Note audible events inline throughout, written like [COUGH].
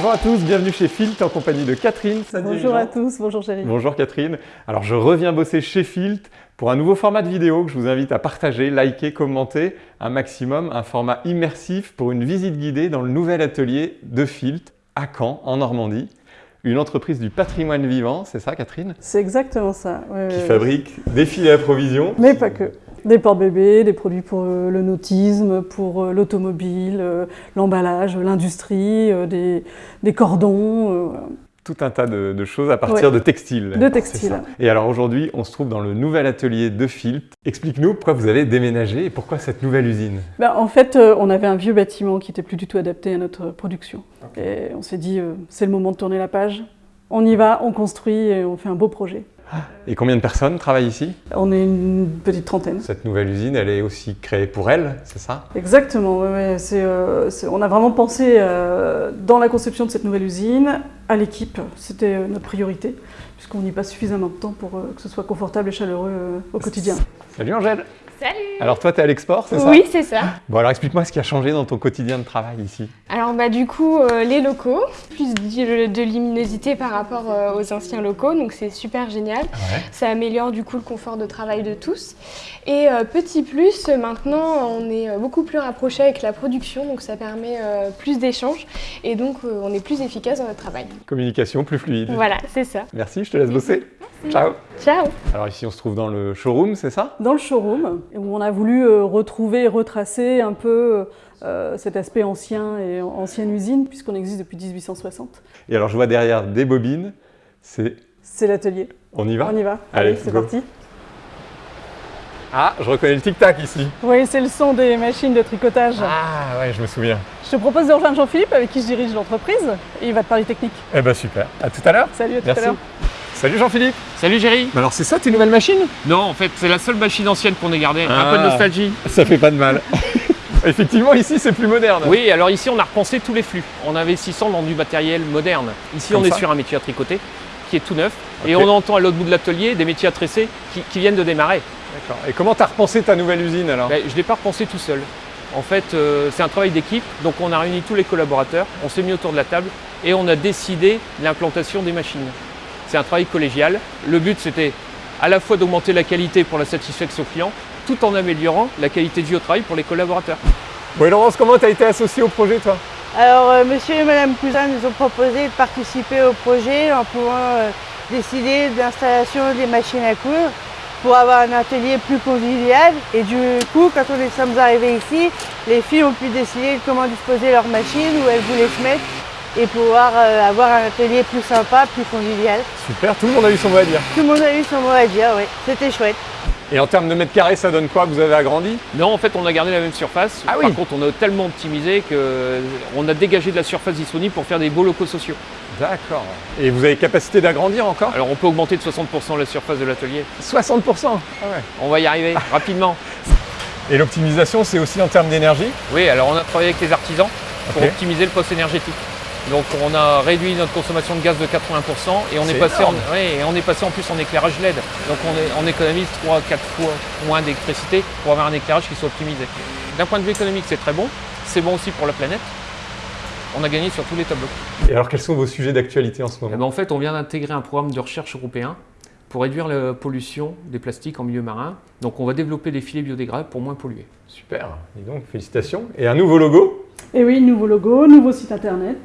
Bonjour à tous, bienvenue chez Filt en compagnie de Catherine. Bonjour à tous, bonjour chérie. Bonjour Catherine. Alors je reviens bosser chez Filt pour un nouveau format de vidéo que je vous invite à partager, liker, commenter un maximum, un format immersif pour une visite guidée dans le nouvel atelier de Filt à Caen, en Normandie. Une entreprise du patrimoine vivant, c'est ça Catherine? C'est exactement ça. Ouais, qui fabrique des filets à provision. Mais pas que. Des portes-bébés, des produits pour le nautisme, pour l'automobile, l'emballage, l'industrie, des, des, cordons. Tout un tas de, de choses à partir ouais. de textiles. De textiles. Et alors aujourd'hui, on se trouve dans le nouvel atelier de Filt. Explique-nous pourquoi vous avez déménagé et pourquoi cette nouvelle usine ben, En fait, euh, on avait un vieux bâtiment qui n'était plus du tout adapté à notre production. Okay. Et on s'est dit, euh, c'est le moment de tourner la page. On y va, on construit et on fait un beau projet. Et combien de personnes travaillent ici On est une petite trentaine. Cette nouvelle usine, elle est aussi créée pour elle, c'est ça? Exactement, ouais. Euh, on a vraiment pensé euh, dans la conception de cette nouvelle usine à l'équipe, c'était euh, notre priorité, puisqu'on y passe suffisamment de temps pour euh, que ce soit confortable et chaleureux euh, au quotidien. Salut Angèle Salut Alors toi, tu es à l'export, c'est ça Oui, c'est ça. Bon, alors explique-moi ce qui a changé dans ton quotidien de travail ici. Alors bah du coup, euh, les locaux, plus de, de luminosité par rapport euh, aux anciens locaux, donc c'est super génial. Ouais. Ça améliore du coup le confort de travail de tous. Et euh, petit plus, maintenant on est beaucoup plus rapproché avec la production, donc ça permet plus d'échanges et donc on est plus efficace dans notre travail. Communication plus fluide. Voilà, c'est ça. Merci, je te laisse bosser. Merci. Ciao Ciao Alors ici, on se trouve dans le showroom, c'est ça? Dans le showroom, où on a voulu euh, retrouver et retracer un peu euh, cet aspect ancien et ancienne usine, puisqu'on existe depuis 1860. Et alors, je vois derrière des bobines, c'est... C'est l'atelier. On y va? On y va. Allez, c'est parti. Ah, je reconnais le tic-tac ici. Oui, c'est le son des machines de tricotage. Ah ouais, je me souviens. Je te propose de rejoindre Jean-Philippe, avec qui je dirige l'entreprise, et il va te parler technique. Eh ben super. À tout à l'heure. Salut, à tout Merci. à l'heure. Salut Jean-Philippe. Salut Géry Alors c'est ça tes nouvelles machines? Non, en fait, c'est la seule machine ancienne qu'on ait gardée. Un Ah. peu de nostalgie. Ça fait pas de mal. [LAUGHS] Effectivement, ici c'est plus moderne. Oui, alors ici, on a repensé tous les flux en investissant dans du matériel moderne. Ici, Comme on est ça sur un métier à tricoter qui est tout neuf. Et on entend à l'autre bout de l'atelier des métiers à tresser qui, qui viennent de démarrer. D'accord. Et comment t'as repensé ta nouvelle usine alors? Ben, je ne l'ai pas repensé tout seul. En fait, euh, c'est un travail d'équipe. Donc, on a réuni tous les collaborateurs, on s'est mis autour de la table et on a décidé l'implantation des machines. C'est un travail collégial. Le but, c'était à la fois d'augmenter la qualité pour la satisfaction client, tout en améliorant la qualité de vie au travail pour les collaborateurs. Bon et Laurence, comment t'as été associée au projet toi? Alors, euh, monsieur et madame Cousin nous ont proposé de participer au projet en pouvant euh, décider de l'installation des machines à coudre pour avoir un atelier plus convivial. Et du coup, quand on est sommes arrivés ici, les filles ont pu décider de comment disposer leurs machines, où elles voulaient se mettre et pouvoir euh, avoir un atelier plus sympa, plus convivial. Super, tout le monde a eu son mot à dire. Tout le monde a eu son mot à dire, oui. C'était chouette. Et en termes de mètres carrés, ça donne quoi Vous avez agrandi? Non, en fait, on a gardé la même surface. Ah Par oui. contre, on a tellement optimisé qu'on a dégagé de la surface disponible pour faire des beaux locaux sociaux. D'accord. Et vous avez capacité d'agrandir encore? Alors, on peut augmenter de 60% la surface de l'atelier. 60% Ah ouais. On va y arriver [LAUGHS] rapidement. Et l'optimisation, c'est aussi en termes d'énergie? Oui, alors on a travaillé avec les artisans pour optimiser le poste énergétique. Donc, on a réduit notre consommation de gaz de 80% et on est, passé en, énorme. ouais, et on est passé en plus en éclairage LED. Donc, on, est- on économise 3-4 fois moins d'électricité pour avoir un éclairage qui soit optimisé. D'un point de vue économique, c'est très bon. C'est bon aussi pour la planète. On a gagné sur tous les tableaux. Et alors, quels sont vos sujets d'actualité en ce Eh moment ben, en fait, on vient d'intégrer un programme de recherche européen pour réduire la pollution des plastiques en milieu marin. Donc, on va développer des filets biodégradables pour moins polluer. Super, dis donc, félicitations. Et un nouveau logo? Et oui, nouveau logo, nouveau site internet.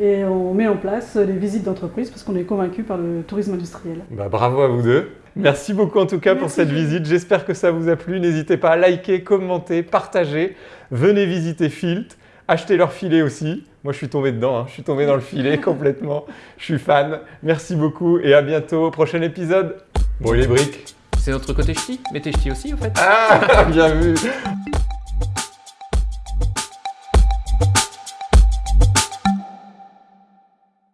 Et on met en place les visites d'entreprise parce qu'on est convaincu par le tourisme industriel. Bah, bravo à vous deux. Merci beaucoup en tout cas pour cette visite. J'espère que ça vous a plu. N'hésitez pas à liker, commenter, partager. Venez visiter Filt. Achetez leur filet aussi. Moi, je suis tombé dedans. hein. Je suis tombé dans le filet [LAUGHS] complètement. Je suis fan. Merci beaucoup et à bientôt au prochain épisode. Bon, les briques C'est notre côté ch'ti, mais t'es ch'ti aussi, au fait. Ah, [LAUGHS] bien vu